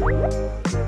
Música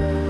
Woo!